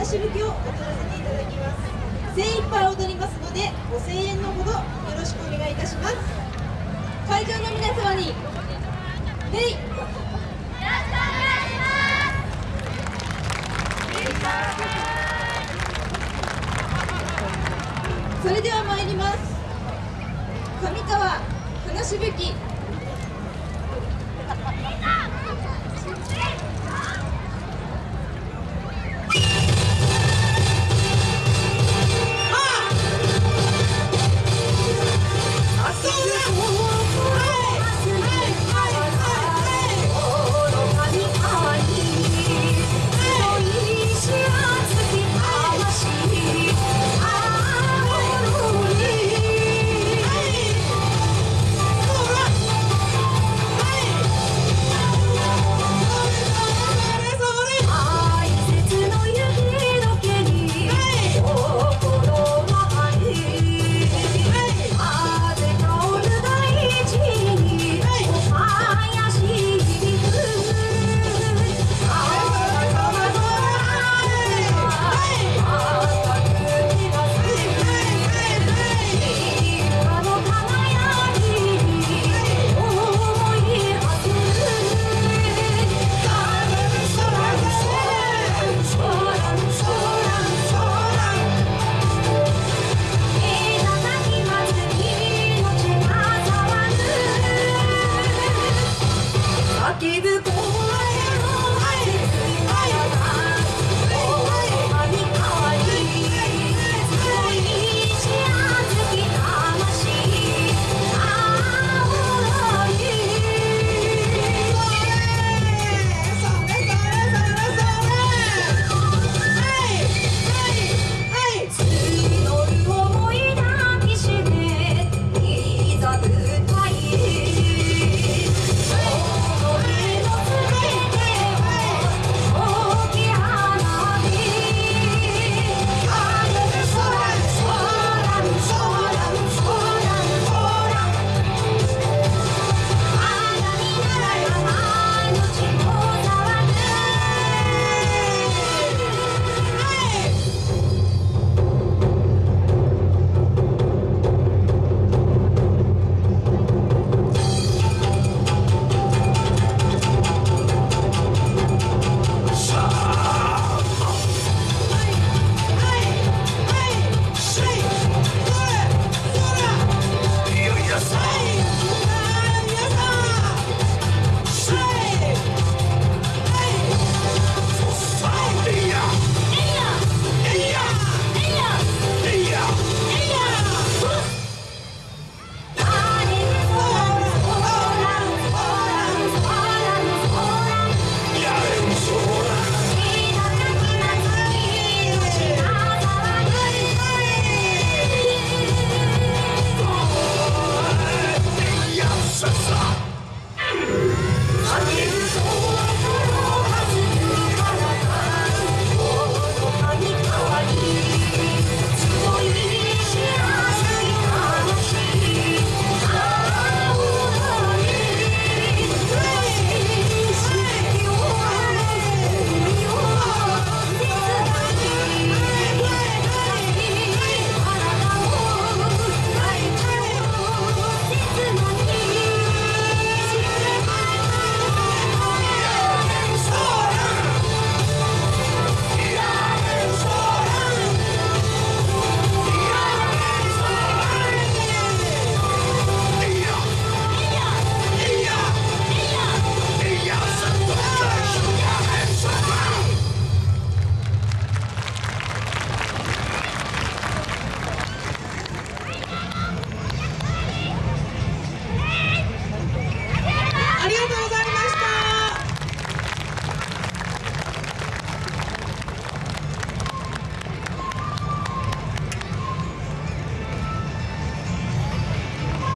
話しぶきを踊らせていただきます。精一杯踊りますのでご声援のほどよろしくお願いいたします。会場の皆様に「ヘイ!」それでは参ります。上川話しぶき。